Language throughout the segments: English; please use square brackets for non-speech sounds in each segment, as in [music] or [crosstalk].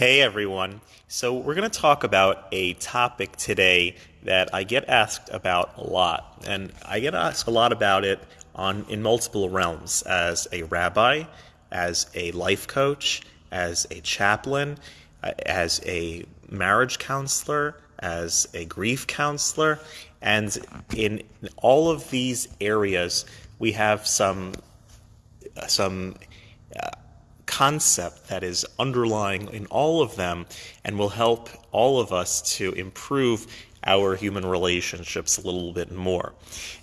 Hey everyone. So, we're going to talk about a topic today that I get asked about a lot. And I get asked a lot about it on in multiple realms as a rabbi, as a life coach, as a chaplain, uh, as a marriage counselor, as a grief counselor, and in all of these areas we have some some concept that is underlying in all of them and will help all of us to improve our human relationships a little bit more.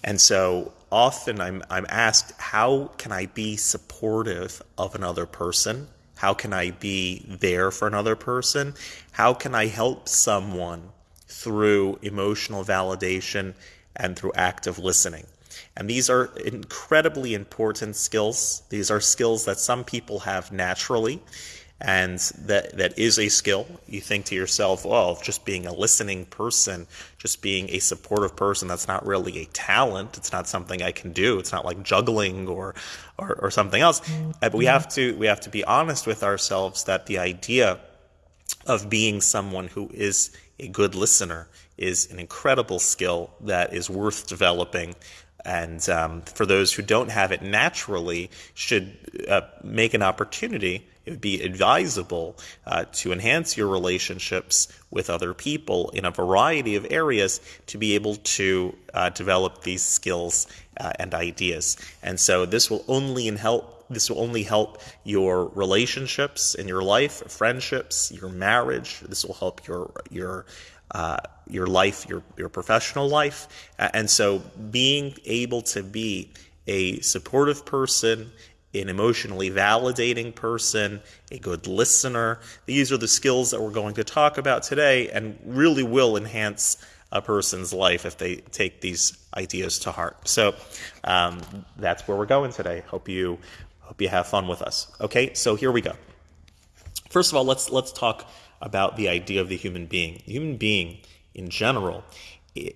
And so often I'm, I'm asked, how can I be supportive of another person? How can I be there for another person? How can I help someone through emotional validation and through active listening? And these are incredibly important skills. These are skills that some people have naturally, and that, that is a skill. You think to yourself, well, just being a listening person, just being a supportive person, that's not really a talent. It's not something I can do. It's not like juggling or, or, or something else. Mm-hmm. But we have to we have to be honest with ourselves that the idea of being someone who is a good listener is an incredible skill that is worth developing and um, for those who don't have it naturally, should uh, make an opportunity. It would be advisable uh, to enhance your relationships with other people in a variety of areas to be able to uh, develop these skills uh, and ideas. And so this will only help this will only help your relationships in your life, friendships, your marriage. This will help your your uh, your life, your your professional life, and so being able to be a supportive person, an emotionally validating person, a good listener. These are the skills that we're going to talk about today, and really will enhance a person's life if they take these ideas to heart. So um, that's where we're going today. Hope you hope you have fun with us. Okay, so here we go. First of all, let's let's talk about the idea of the human being. The human being, in general,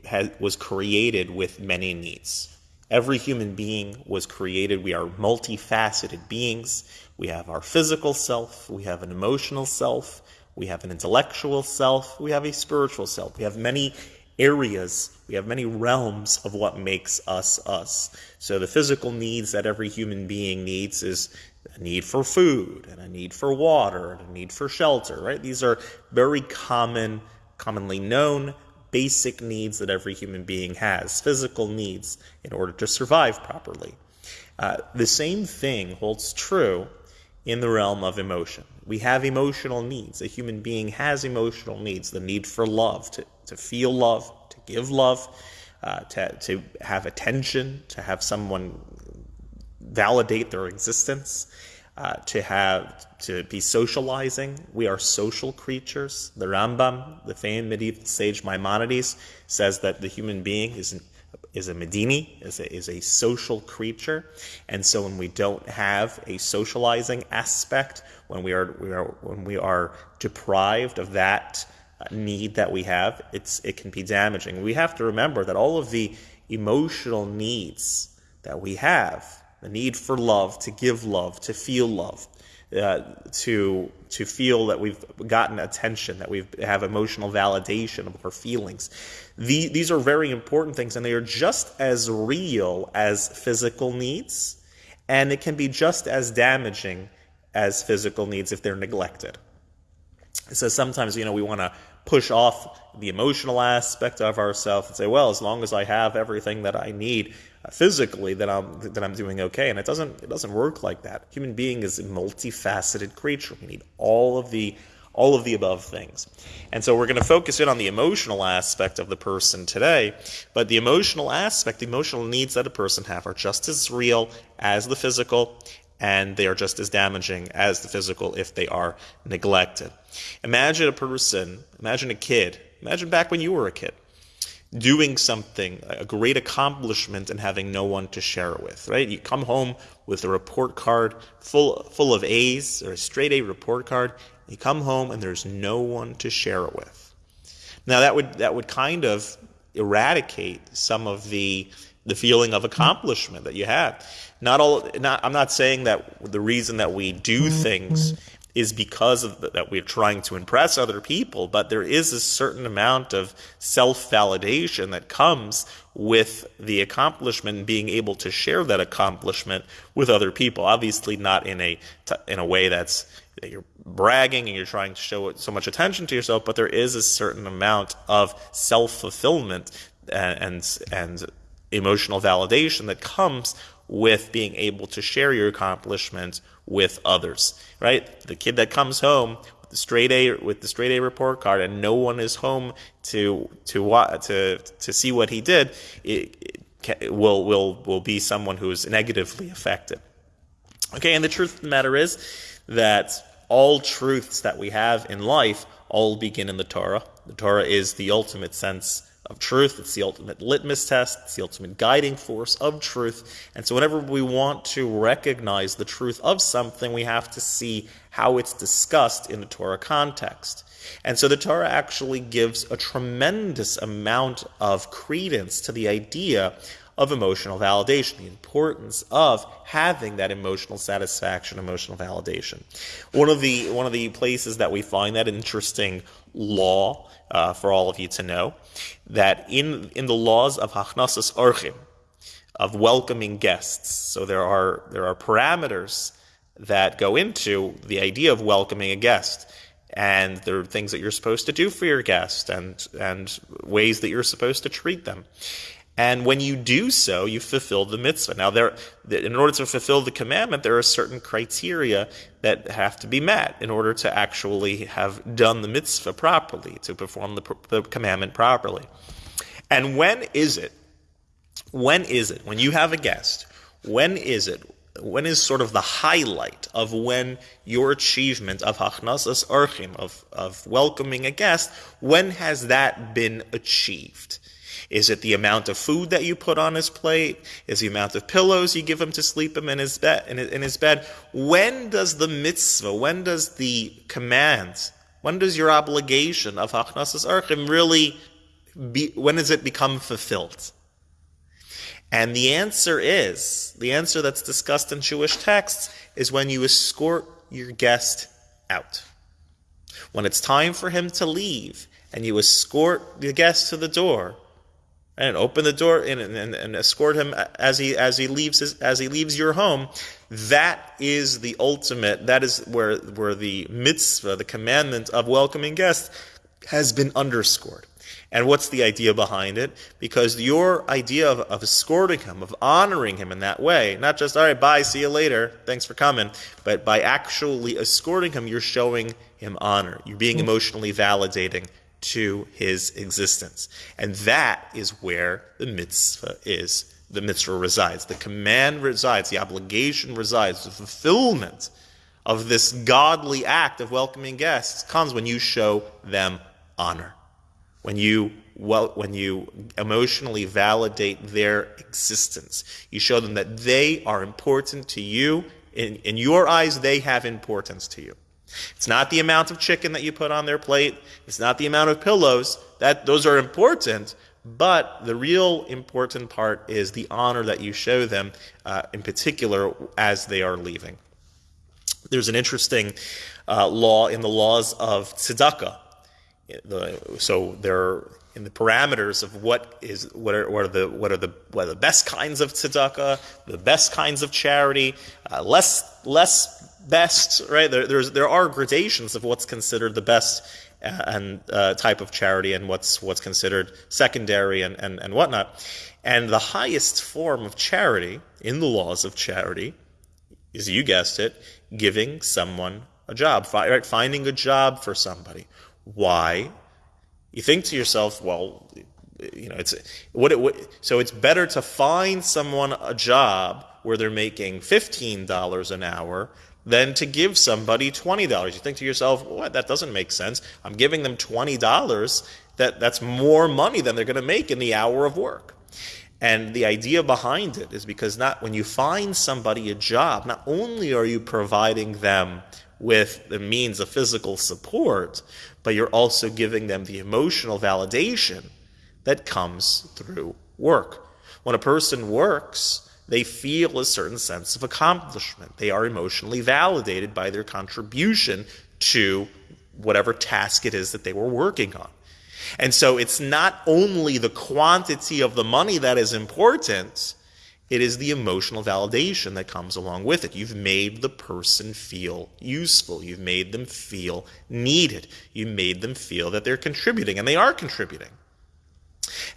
has, was created with many needs. Every human being was created. We are multifaceted beings. We have our physical self, we have an emotional self, we have an intellectual self, we have a spiritual self. We have many areas, we have many realms of what makes us us. So the physical needs that every human being needs is a need for food and a need for water and a need for shelter, right? These are very common, commonly known basic needs that every human being has, physical needs in order to survive properly. Uh, the same thing holds true in the realm of emotion. We have emotional needs. A human being has emotional needs the need for love, to, to feel love, to give love, uh, to, to have attention, to have someone validate their existence, uh, to have to be socializing. We are social creatures. The Rambam, the famed medieval sage Maimonides, says that the human being is an, is a medini, is a, is a social creature, and so when we don't have a socializing aspect, when we are, we are when we are deprived of that uh, need that we have, it's it can be damaging. We have to remember that all of the emotional needs that we have the need for love, to give love, to feel love, uh, to to feel that we've gotten attention, that we have emotional validation of our feelings. The, these are very important things, and they are just as real as physical needs, and it can be just as damaging as physical needs if they're neglected. So sometimes, you know, we want to push off the emotional aspect of ourselves and say, well, as long as I have everything that I need, uh, physically that I'm that I'm doing okay. And it doesn't it doesn't work like that. Human being is a multifaceted creature. We need all of the all of the above things. And so we're going to focus in on the emotional aspect of the person today, but the emotional aspect, the emotional needs that a person have are just as real as the physical and they are just as damaging as the physical if they are neglected. Imagine a person, imagine a kid, imagine back when you were a kid doing something, a great accomplishment, and having no one to share it with, right? You come home with a report card full, full of A's or a straight A report card. You come home and there's no one to share it with. Now that would, that would kind of eradicate some of the, the feeling of accomplishment that you had. Not all, not, I'm not saying that the reason that we do mm-hmm. things is because of the, that we're trying to impress other people, but there is a certain amount of self-validation that comes with the accomplishment being able to share that accomplishment with other people. Obviously, not in a in a way that's that you're bragging and you're trying to show so much attention to yourself, but there is a certain amount of self-fulfillment and and, and emotional validation that comes with being able to share your accomplishments with others, right? The kid that comes home with the straight A with the straight A report card and no one is home to to to to see what he did, it, it will will will be someone who is negatively affected. Okay, and the truth of the matter is that all truths that we have in life all begin in the Torah. The Torah is the ultimate sense of truth. It's the ultimate litmus test. It's the ultimate guiding force of truth. And so, whenever we want to recognize the truth of something, we have to see how it's discussed in the Torah context. And so, the Torah actually gives a tremendous amount of credence to the idea of emotional validation, the importance of having that emotional satisfaction, emotional validation. One of the one of the places that we find that interesting law uh, for all of you to know that in in the laws of Hachnasas Orchim, of welcoming guests, so there are there are parameters that go into the idea of welcoming a guest and there are things that you're supposed to do for your guest and and ways that you're supposed to treat them and when you do so, you fulfill the mitzvah. Now, there, in order to fulfill the commandment, there are certain criteria that have to be met in order to actually have done the mitzvah properly, to perform the, the commandment properly. And when is it? When is it? When you have a guest, when is it? When is sort of the highlight of when your achievement of hachnasas orchim, of, of welcoming a guest, when has that been achieved? Is it the amount of food that you put on his plate? Is the amount of pillows you give him to sleep him in his bed? In his bed? When does the mitzvah? When does the command? When does your obligation of hachnasas orchim really? Be, when does it become fulfilled? And the answer is the answer that's discussed in Jewish texts is when you escort your guest out. When it's time for him to leave and you escort the guest to the door, and open the door and, and, and, escort him as he as he leaves his, as he leaves your home. That is the ultimate. That is where where the mitzvah, the commandment of welcoming guests, has been underscored. And what's the idea behind it? Because your idea of, of escorting him, of honoring him in that way, not just, all right, bye, see you later, thanks for coming, but by actually escorting him, you're showing him honor. You're being hmm. emotionally validating to his existence. And that is where the mitzvah is. The mitzvah resides. The command resides. The obligation resides. The fulfillment of this godly act of welcoming guests comes when you show them honor. When you well, when you emotionally validate their existence, you show them that they are important to you. In, in your eyes, they have importance to you. It's not the amount of chicken that you put on their plate. It's not the amount of pillows. That those are important, but the real important part is the honor that you show them, uh, in particular as they are leaving. There's an interesting uh, law in the laws of tzedakah. So there in the parameters of what is what are, what are the what are the what are the best kinds of tzedakah, the best kinds of charity, uh, less less best, right? There, there's there are gradations of what's considered the best uh, and uh, type of charity and what's what's considered secondary and, and, and whatnot. And the highest form of charity in the laws of charity is, you guessed it, giving someone a job, right? Finding a job for somebody. Why? You think to yourself, well, you know, it's what it what, so it's better to find someone a job where they're making fifteen dollars an hour than to give somebody $20. You think to yourself, what, that doesn't make sense. I'm giving them $20. That, that's more money than they're going to make in the hour of work. And the idea behind it is because not when you find somebody a job, not only are you providing them with the means of physical support, but you're also giving them the emotional validation that comes through work. When a person works, they feel a certain sense of accomplishment. They are emotionally validated by their contribution to whatever task it is that they were working on. And so it's not only the quantity of the money that is important, it is the emotional validation that comes along with it. You've made the person feel useful. You've made them feel needed. You made them feel that they're contributing, and they are contributing.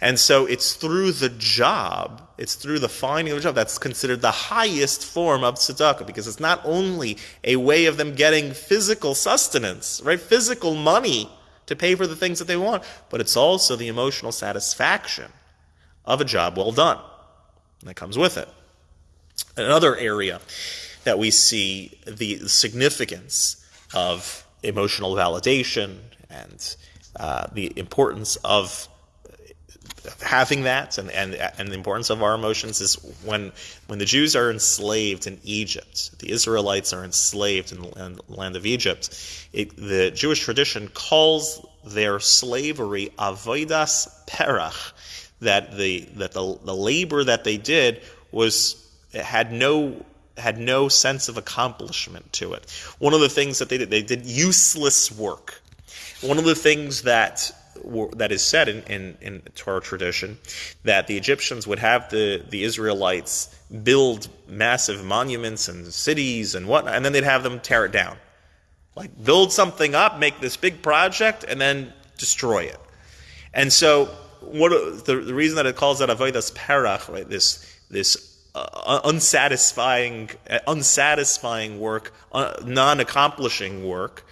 And so it's through the job, it's through the finding of a job that's considered the highest form of tzedakah because it's not only a way of them getting physical sustenance, right? Physical money to pay for the things that they want, but it's also the emotional satisfaction of a job well done that comes with it. Another area that we see the significance of emotional validation and uh, the importance of having that and, and, and the importance of our emotions is when, when the Jews are enslaved in Egypt, the Israelites are enslaved in the land of Egypt, it, the Jewish tradition calls their slavery avodas perach, that the, that the, the labor that they did was, had no had no sense of accomplishment to it. One of the things that they did, they did useless work. One of the things that that is said in, in, in Torah tradition that the Egyptians would have the, the Israelites build massive monuments and cities and whatnot, and then they'd have them tear it down. Like build something up, make this big project, and then destroy it. And so, what the, the reason that it calls that avodas perach, right? This this uh, unsatisfying, uh, unsatisfying work, uh, non-accomplishing work,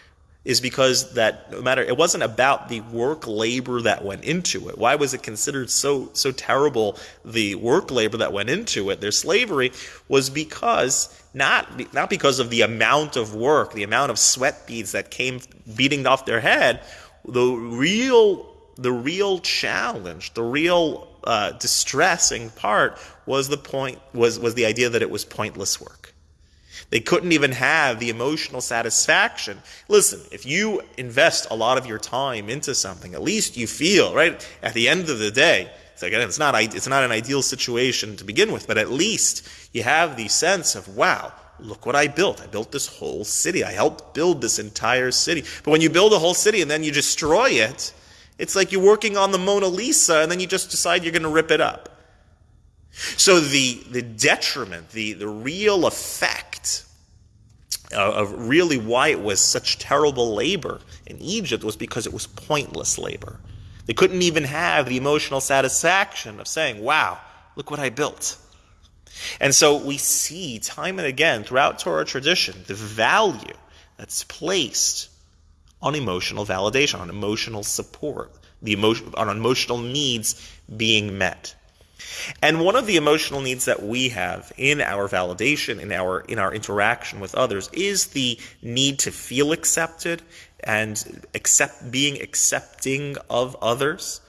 is because that no matter it wasn't about the work labor that went into it. Why was it considered so so terrible the work labor that went into it? Their slavery was because not not because of the amount of work, the amount of sweat beads that came beating off their head. The real the real challenge, the real uh, distressing part was the point was was the idea that it was pointless work. They couldn't even have the emotional satisfaction. Listen, if you invest a lot of your time into something, at least you feel, right, at the end of the day, it's, again, it's, not, it's not an ideal situation to begin with, but at least you have the sense of, wow, look what I built. I built this whole city. I helped build this entire city. But when you build a whole city and then you destroy it, it's like you're working on the Mona Lisa and then you just decide you're going to rip it up. So the, the detriment, the, the real effect Uh, of really why it was such terrible labor in Egypt was because it was pointless labor. They couldn't even have the emotional satisfaction of saying, wow, look what I built. And so we see time and again throughout Torah tradition the value that's placed on emotional validation, on emotional support, the emotion, on emotional needs being met. And one of the emotional needs that we have in our validation, in our in our interaction with others, is the need to feel accepted and accept being accepting of others.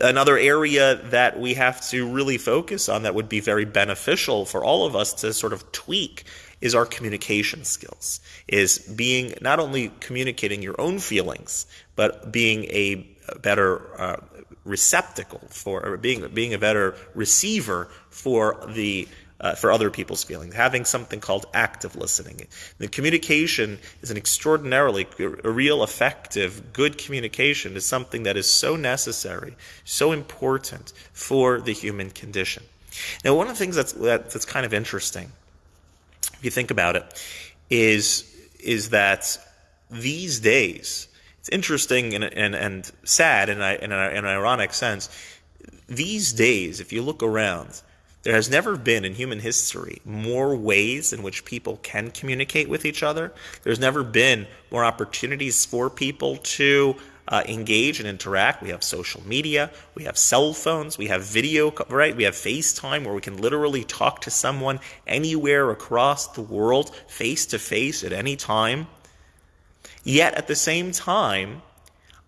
Another area that we have to really focus on that would be very beneficial for all of us to sort of tweak is our communication skills. Is being not only communicating your own feelings, but being a better uh, receptacle for or being being a better receiver for the uh, for other people's feelings, having something called active listening. The communication is an extraordinarily, a real effective, good communication is something that is so necessary, so important for the human condition. Now, one of the things that's that, that's kind of interesting, if you think about it, is is that these days it's interesting and, and, and sad in, a, in, a, in an ironic sense. These days, if you look around, there has never been in human history more ways in which people can communicate with each other. There's never been more opportunities for people to uh, engage and interact. We have social media, we have cell phones, we have video, right? We have FaceTime where we can literally talk to someone anywhere across the world, face to face at any time. Yet at the same time,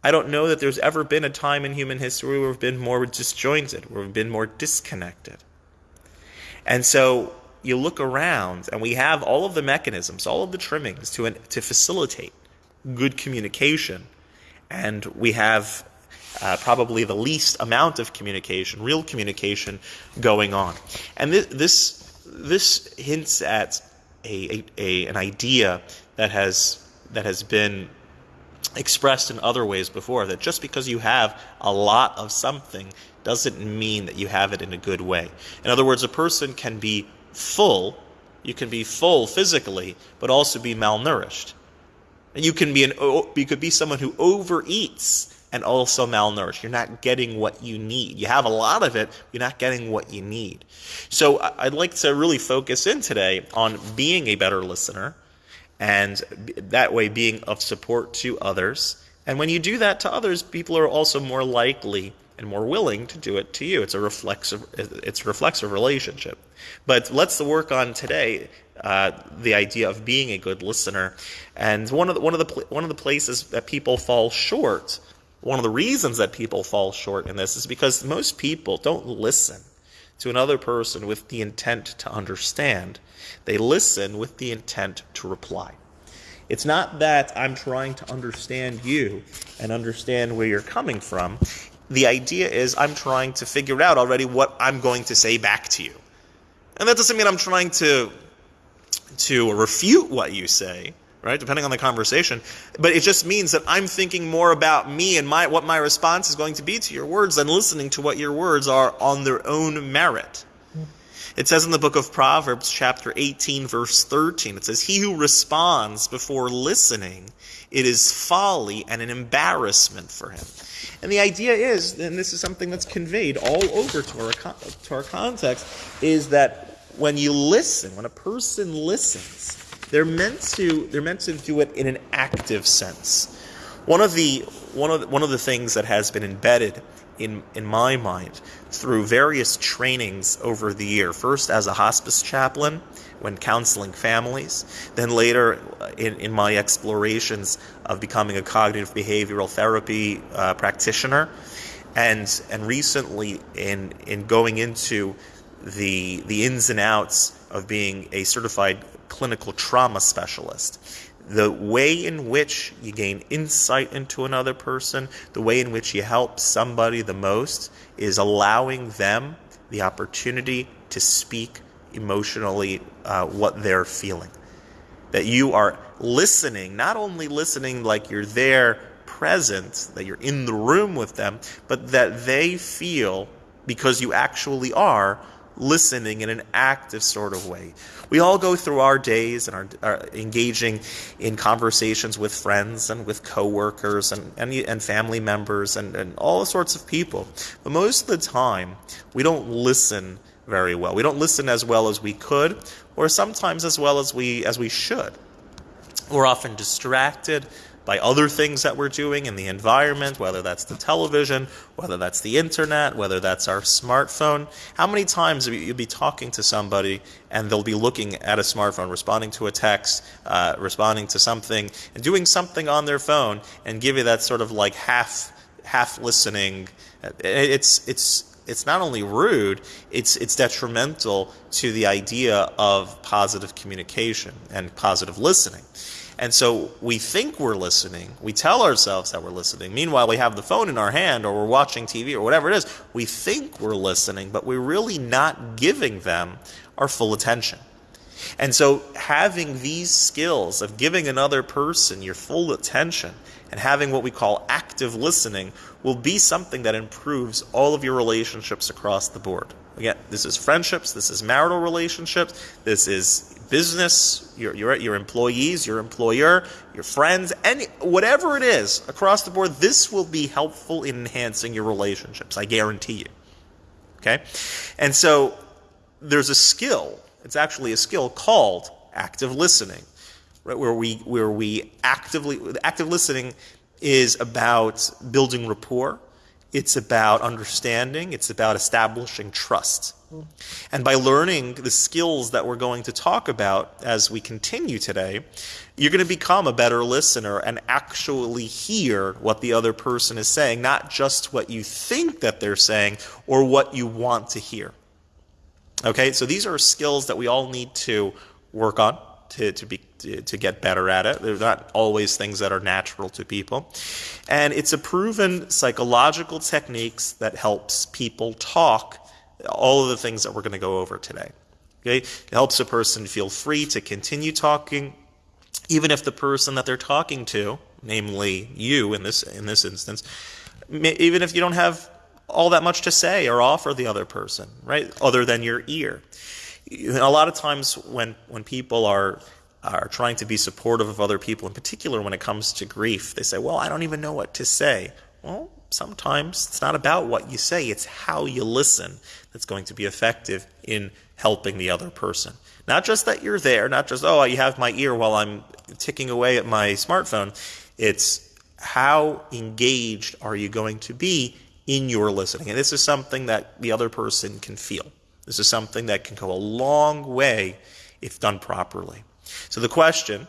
I don't know that there's ever been a time in human history where we've been more disjointed, where we've been more disconnected. And so you look around and we have all of the mechanisms, all of the trimmings to, to facilitate good communication. And we have uh, probably the least amount of communication, real communication, going on. And this this, this hints at a, a, a, an idea that has that has been expressed in other ways before that just because you have a lot of something doesn't mean that you have it in a good way. In other words, a person can be full, you can be full physically, but also be malnourished. You can be an you could be someone who overeats and also malnourished. You're not getting what you need. You have a lot of it, you're not getting what you need. So I'd like to really focus in today on being a better listener and that way being of support to others. And when you do that to others, people are also more likely and more willing to do it to you. It's a reflexive, it's a reflexive relationship. But let's work on today uh, the idea of being a good listener. And one of the, one of the one of the places that people fall short, one of the reasons that people fall short in this is because most people don't listen to another person with the intent to understand. They listen with the intent to reply. It's not that I'm trying to understand you and understand where you're coming from. The idea is I'm trying to figure out already what I'm going to say back to you. And that doesn't mean I'm trying to to refute what you say, right? Depending on the conversation. But it just means that I'm thinking more about me and my what my response is going to be to your words than listening to what your words are on their own merit. It says in the book of Proverbs, chapter 18, verse 13, it says, He who responds before listening, it is folly and an embarrassment for him. And the idea is, and this is something that's conveyed all over to our, to our context, is that when you listen, when a person listens, they're meant to they're meant to do it in an active sense. One of the one of the, one of the things that has been embedded in in my mind through various trainings over the year. First as a hospice chaplain when counseling families, then later in, in my explorations of becoming a cognitive behavioral therapy uh, practitioner, and and recently in in going into the the ins and outs of being a certified clinical trauma specialist the way in which you gain insight into another person, the way in which you help somebody the most, is allowing them the opportunity to speak emotionally uh, what they're feeling. That you are listening, not only listening like you're there present, that you're in the room with them, but that they feel, because you actually are, listening in an active sort of way. We all go through our days and are, are engaging in conversations with friends and with coworkers and, and, and family members and, and all sorts of people. But most of the time, we don't listen very well. We don't listen as well as we could, or sometimes as well as we as we should. We're often distracted by other things that we're doing in the environment, whether that's the television, whether that's the internet, whether that's our smartphone. How many times you'll be talking to somebody and they'll be looking at a smartphone, responding to a text, uh, responding to something, and doing something on their phone, and give you that sort of like half half listening. It's it's it's not only rude, it's it's detrimental to the idea of positive communication and positive listening. And so we think we're listening. We tell ourselves that we're listening. Meanwhile, we have the phone in our hand or we're watching TV or whatever it is. We think we're listening, but we're really not giving them our full attention. And so having these skills of giving another person your full attention and having what we call active listening will be something that improves all of your relationships across the board. Again, this is friendships, this is marital relationships, this is business, your, your, your employees, your employer, your friends, any, whatever it is across the board, this will be helpful in enhancing your relationships. I guarantee you. Okay? And so there's a skill, it's actually a skill called active listening, right? Where we, where we actively, active listening is about building rapport it's about understanding, it's about establishing trust. And by learning the skills that we're going to talk about as we continue today, you're going to become a better listener and actually hear what the other person is saying, not just what you think that they're saying or what you want to hear. Okay, so these are skills that we all need to work on to, to be to, get better at it. They're not always things that are natural to people. And it's a proven psychological techniques that helps people talk all of the things that we're going to go over today. Okay? It helps a person feel free to continue talking, even if the person that they're talking to, namely you in this in this instance, even if you don't have all that much to say or offer the other person, right? Other than your ear. A lot of times when when people are are trying to be supportive of other people, in particular when it comes to grief, they say, "Well, I don't even know what to say." Well, sometimes it's not about what you say; it's how you listen that's going to be effective in helping the other person. Not just that you're there, not just, oh, you have my ear while I'm ticking away at my smartphone. It's how engaged are you going to be in your listening? And this is something that the other person can feel. This is something that can go a long way if done properly. So the question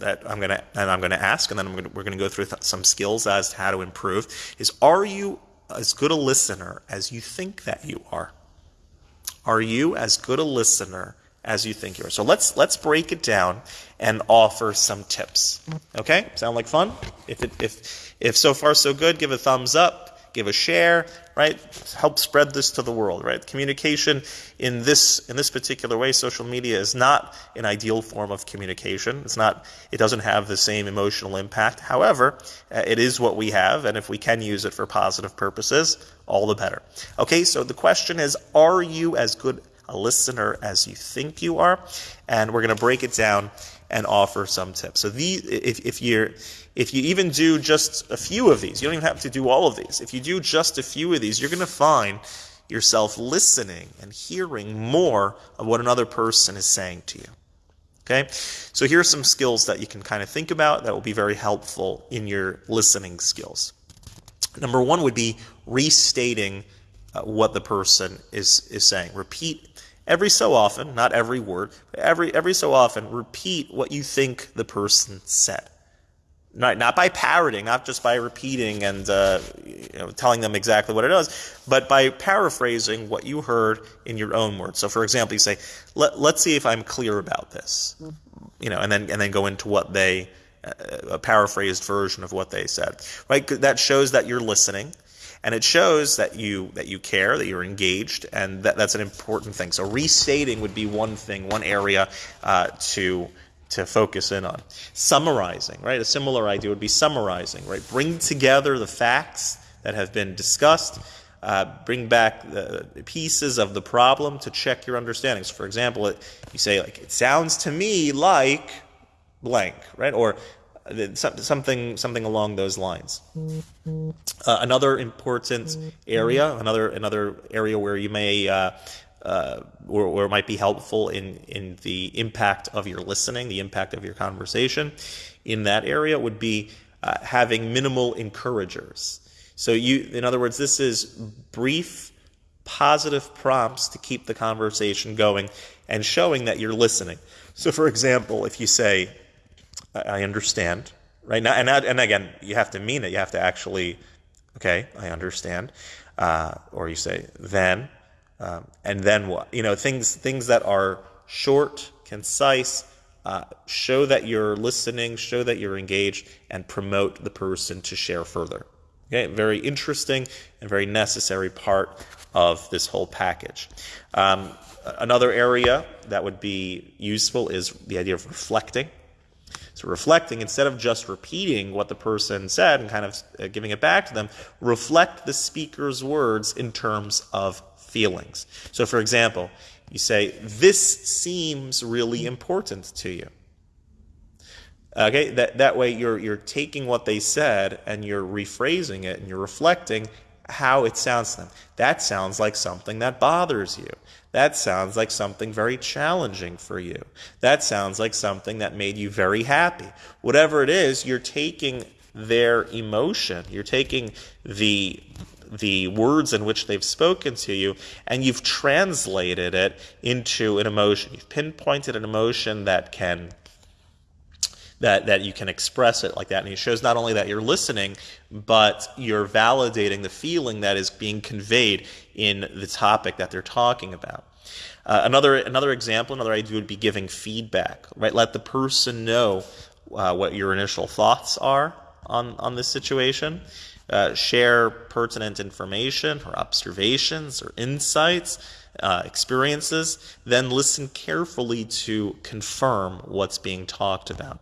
that I'm going to and I'm going to ask, and then gonna, we're going to go through th- some skills as to how to improve, is: Are you as good a listener as you think that you are? Are you as good a listener as you think you are? So let's let's break it down and offer some tips. Okay? Sound like fun? If it, if if so far so good, give a thumbs up give a share, right? Help spread this to the world, right? Communication in this in this particular way, social media is not an ideal form of communication. It's not. It doesn't have the same emotional impact. However, uh, it is what we have, and if we can use it for positive purposes, all the better. Okay, so the question is, are you as good a listener as you think you are? And we're going to break it down and offer some tips. So these, if, if you're if you even do just a few of these, you don't even have to do all of these. If you do just a few of these, you're going to find yourself listening and hearing more of what another person is saying to you. Okay? So here are some skills that you can kind of think about that will be very helpful in your listening skills. Number one would be restating uh, what the person is, is saying. Repeat every so often, not every word, but every, every so often, repeat what you think the person said. Not, not by parroting, not just by repeating and uh, you know, telling them exactly what it is, but by paraphrasing what you heard in your own words. So, for example, you say, Let, "Let's see if I'm clear about this," you know, and then and then go into what they uh, a paraphrased version of what they said. Right? That shows that you're listening, and it shows that you that you care, that you're engaged, and that, that's an important thing. So, restating would be one thing, one area uh, to to focus in on. Summarizing, right? A similar idea would be summarizing, right? Bring together the facts that have been discussed, uh, bring back the pieces of the problem to check your understandings. For example, it, you say like, "It sounds to me like blank," right? Or uh, something something along those lines. Uh, another important area, another another area where you may uh, uh, or, or, it might be helpful in, in the impact of your listening, the impact of your conversation in that area would be uh, having minimal encouragers. So you, in other words, this is brief, positive prompts to keep the conversation going and showing that you're listening. So, for example, if you say, "I understand," right now, and and again, you have to mean it. You have to actually, okay, I understand, uh, or you say, "Then." Um, and then what? You know, things things that are short, concise, uh, show that you're listening, show that you're engaged, and promote the person to share further. Okay, very interesting and very necessary part of this whole package. Um, another area that would be useful is the idea of reflecting. So, reflecting, instead of just repeating what the person said and kind of uh, giving it back to them, reflect the speaker's words in terms of feelings. So, for example, you say, This seems really important to you. Okay, that, that way you're, you're taking what they said and you're rephrasing it and you're reflecting how it sounds to them. That sounds like something that bothers you. That sounds like something very challenging for you. That sounds like something that made you very happy. Whatever it is, you're taking their emotion, you're taking the the words in which they've spoken to you, and you've translated it into an emotion. You've pinpointed an emotion that can that that you can express it like that, and it shows not only that you're listening, but you're validating the feeling that is being conveyed in the topic that they're talking about. Uh, another another example, another idea would be giving feedback. Right, let the person know uh, what your initial thoughts are on on this situation. Uh, share pertinent information or observations or insights, uh, experiences. Then listen carefully to confirm what's being talked about.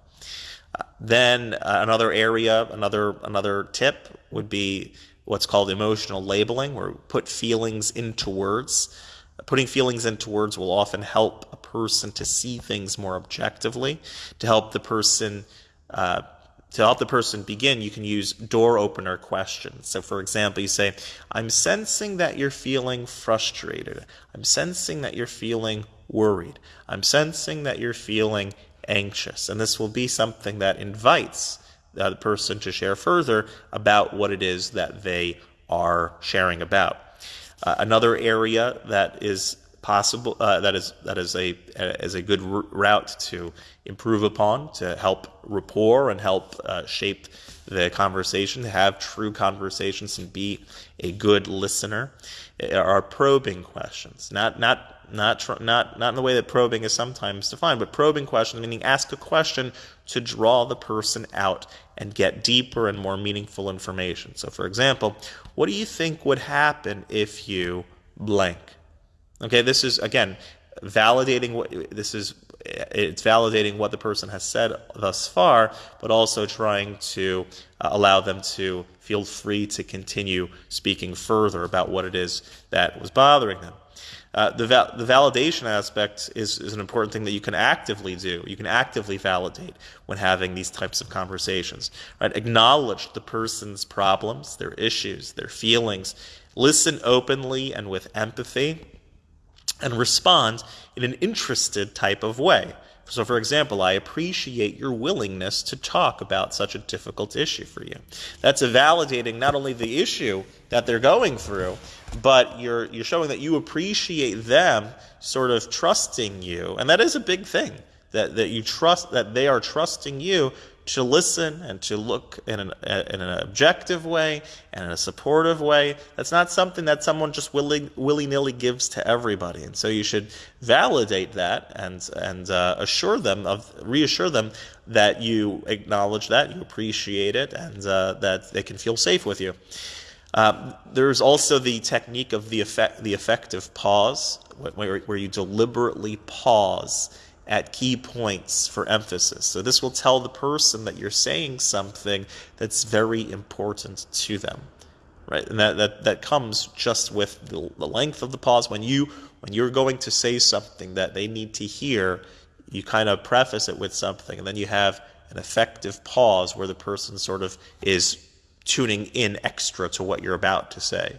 Uh, then uh, another area, another another tip would be what's called emotional labeling, where we put feelings into words. Putting feelings into words will often help a person to see things more objectively, to help the person uh, to help the person begin, you can use door opener questions. So, for example, you say, I'm sensing that you're feeling frustrated. I'm sensing that you're feeling worried. I'm sensing that you're feeling anxious. And this will be something that invites uh, the person to share further about what it is that they are sharing about. Uh, another area that is possible uh, that is that is a is a good route to improve upon to help rapport and help uh, shape the conversation to have true conversations and be a good listener are probing questions not not not not not in the way that probing is sometimes defined, but probing questions meaning ask a question to draw the person out and get deeper and more meaningful information. So, for example, what do you think would happen if you blank? Okay, this is again validating what this is. It's validating what the person has said thus far, but also trying to uh, allow them to feel free to continue speaking further about what it is that was bothering them. Uh, the, va- the validation aspect is, is an important thing that you can actively do. You can actively validate when having these types of conversations. Right? Acknowledge the person's problems, their issues, their feelings. Listen openly and with empathy, and respond in an interested type of way. So, for example, I appreciate your willingness to talk about such a difficult issue for you. That's validating not only the issue that they're going through, but you're, you're showing that you appreciate them sort of trusting you. And that is a big thing, that, that you trust, that they are trusting you to listen and to look in an, in an objective way and in a supportive way. That's not something that someone just willy, willy-nilly gives to everybody. And so you should validate that and, and uh, assure them of, reassure them that you acknowledge that, you appreciate it, and uh, that they can feel safe with you. Um, there's also the technique of the, effect, the effective pause, where, where you deliberately pause at key points for emphasis. So this will tell the person that you're saying something that's very important to them. Right? And that, that, that comes just with the, the length of the pause. When you when you're going to say something that they need to hear, you kind of preface it with something, and then you have an effective pause where the person sort of is tuning in extra to what you're about to say.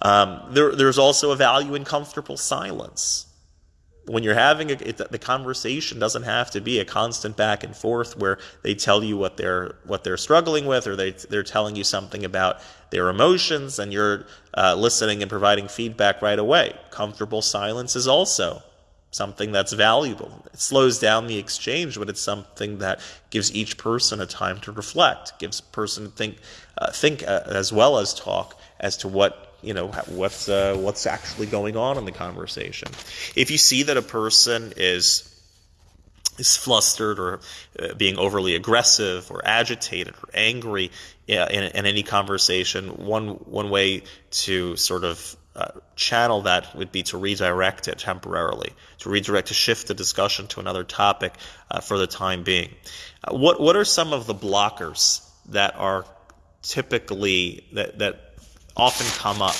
Um, there, there's also a value in comfortable silence when you're having a, it, the conversation doesn't have to be a constant back and forth where they tell you what they're what they're struggling with or they they're telling you something about their emotions and you're uh, listening and providing feedback right away. Comfortable silence is also something that's valuable. It slows down the exchange, but it's something that gives each person a time to reflect, gives person to think uh, think uh, as well as talk as to what you know what's uh, what's actually going on in the conversation. If you see that a person is is flustered or uh, being overly aggressive or agitated or angry in, in, any conversation, one one way to sort of uh, channel that would be to redirect it temporarily, to redirect, to shift the discussion to another topic uh, for the time being. Uh, what what are some of the blockers that are typically that that often come up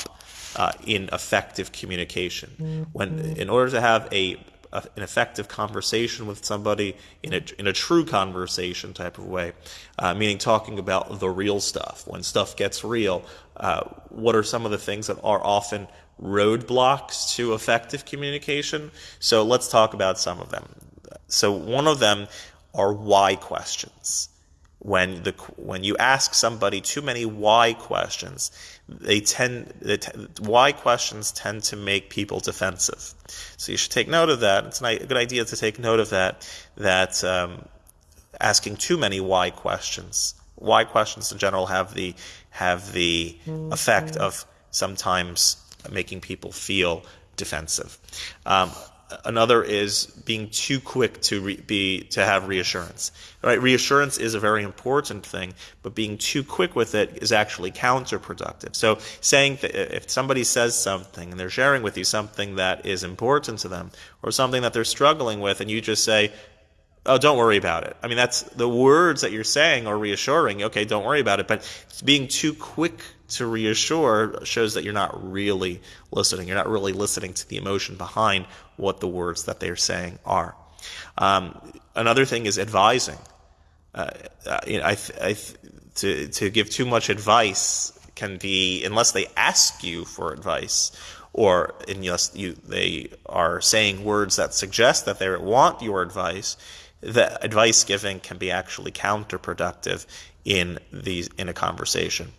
uh, in effective communication. When, in order to have a, a, an effective conversation with somebody in a in a true conversation type of way, uh, meaning talking about the real stuff. When stuff gets real, uh, what are some of the things that are often roadblocks to effective communication? So let's talk about some of them. So one of them are why questions when the when you ask somebody too many why questions, they tend they t- why questions tend to make people defensive. So you should take note of that. It's a good idea to take note of that. That um, asking too many why questions, why questions in general have the have the effect of sometimes making people feel defensive. Um, another is being too quick to re- be to have reassurance. Right, reassurance is a very important thing, but being too quick with it is actually counterproductive. So, saying that if somebody says something and they're sharing with you something that is important to them or something that they're struggling with, and you just say, "Oh, don't worry about it." I mean, that's the words that you're saying are reassuring. Okay, don't worry about it, but being too quick to reassure shows that you're not really listening. You're not really listening to the emotion behind what the words that they're saying are. Um, another thing is advising. Uh, I, I, to, to give too much advice can be, unless they ask you for advice, or unless you, they are saying words that suggest that they want your advice, the advice giving can be actually counterproductive in these in a conversation.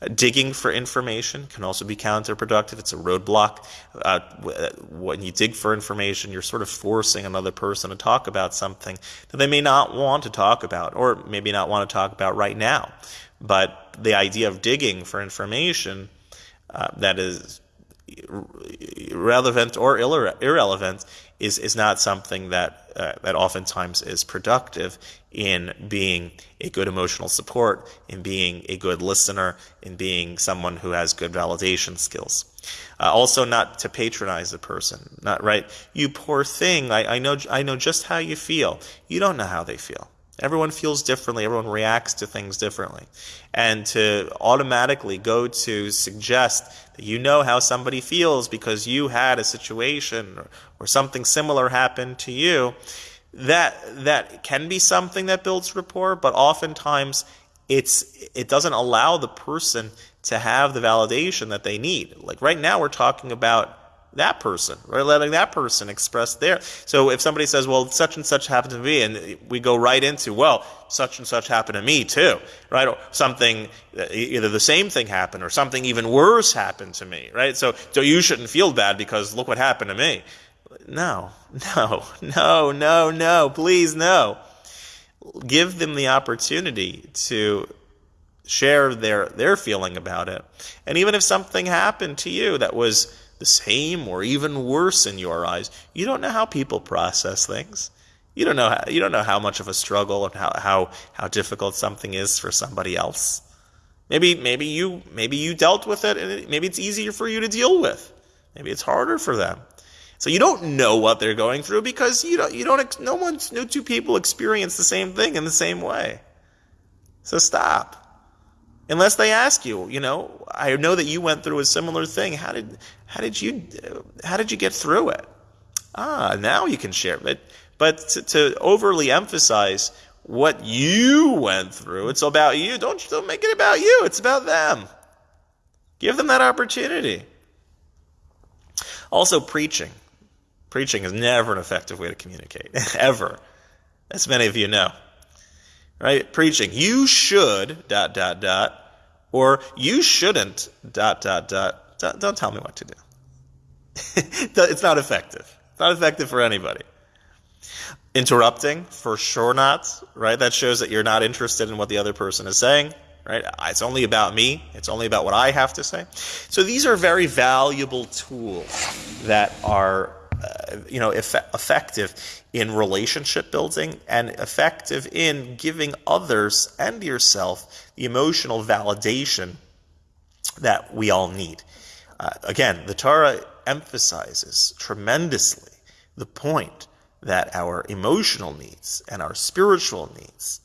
Uh, digging for information can also be counterproductive. It's a roadblock. Uh, uh, when you dig for information, you're sort of forcing another person to talk about something that they may not want to talk about, or maybe not want to talk about right now. But the idea of digging for information uh, that is relevant or irrelevant is is not something that uh, that oftentimes is productive in being a good emotional support, in being a good listener, in being someone who has good validation skills. Uh, also, not to patronize a person. Not right. You poor thing. I, I know. I know just how you feel. You don't know how they feel. Everyone feels differently. Everyone reacts to things differently. And to automatically go to suggest that you know how somebody feels because you had a situation or, or something similar happened to you, that, that can be something that builds rapport, but oftentimes it's, it doesn't allow the person to have the validation that they need. Like right now, we're talking about that person, right? Letting that person express their. So if somebody says, well, such and such happened to me, and we go right into, well, such and such happened to me too, right? Or something, either the same thing happened or something even worse happened to me, right? So, so you shouldn't feel bad because look what happened to me. No, no, [laughs] no, no, no, please no. Give them the opportunity to share their, their feeling about it. And even if something happened to you that was the same or even worse in your eyes. You don't know how people process things. You don't know how, you don't know how much of a struggle and how, how, how difficult something is for somebody else. Maybe maybe you maybe you dealt with it and it, maybe it's easier for you to deal with. Maybe it's harder for them. So you don't know what they're going through because you don't you don't no one no two people experience the same thing in the same way. So stop unless they ask you, you know, I know that you went through a similar thing. How did how did you how did you get through it? Ah, now you can share. But but to, to overly emphasize what you went through, it's about you. Don't don't make it about you. It's about them. Give them that opportunity. Also, preaching. Preaching is never an effective way to communicate, [laughs] ever, as many of you know right? Preaching. You should, dot, dot, dot, or you shouldn't, dot, dot, dot. Don't, don't tell me what to do. [laughs] it's not effective. It's not effective for anybody. Interrupting, for sure not, right? That shows that you're not interested in what the other person is saying, right? It's only about me. It's only about what I have to say. So these are very valuable tools that are uh, you know, eff- effective in relationship building and effective in giving others and yourself the emotional validation that we all need. Uh, again, the Torah emphasizes tremendously the point that our emotional needs and our spiritual needs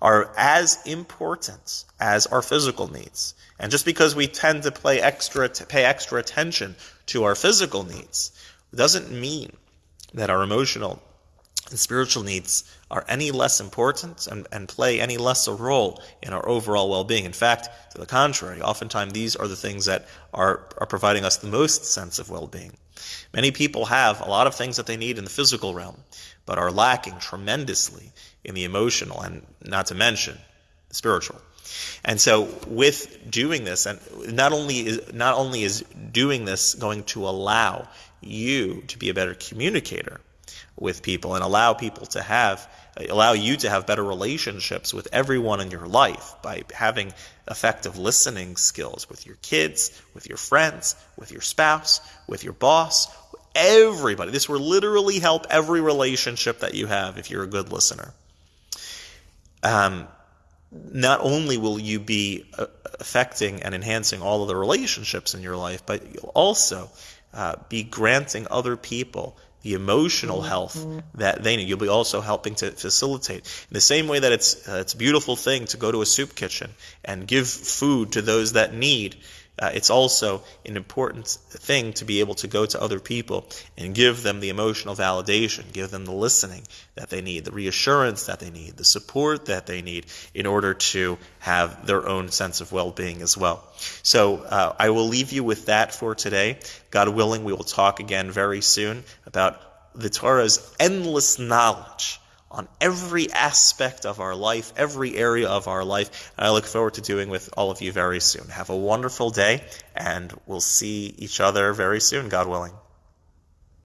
are as important as our physical needs. And just because we tend to play extra, to pay extra attention to our physical needs, doesn't mean that our emotional and spiritual needs are any less important and, and play any less a role in our overall well-being. In fact, to the contrary, oftentimes these are the things that are, are providing us the most sense of well-being. Many people have a lot of things that they need in the physical realm, but are lacking tremendously in the emotional and not to mention the spiritual. And so with doing this, and not only is not only is doing this going to allow you to be a better communicator with people and allow people to have allow you to have better relationships with everyone in your life by having effective listening skills with your kids, with your friends, with your spouse, with your boss, everybody. This will literally help every relationship that you have if you're a good listener. Um, not only will you be uh, affecting and enhancing all of the relationships in your life, but you'll also uh, be granting other people the emotional health that they need. You'll be also helping to facilitate. In the same way that it's uh, it's a beautiful thing to go to a soup kitchen and give food to those that need, uh, it's also an important thing to be able to go to other people and give them the emotional validation, give them the listening that they need, the reassurance that they need, the support that they need in order to have their own sense of well-being as well. So uh, I will leave you with that for today. God willing, we will talk again very soon about the Torah's endless knowledge on every aspect of our life, every area of our life. And I look forward to doing with all of you very soon. Have a wonderful day, and we'll see each other very soon, God willing.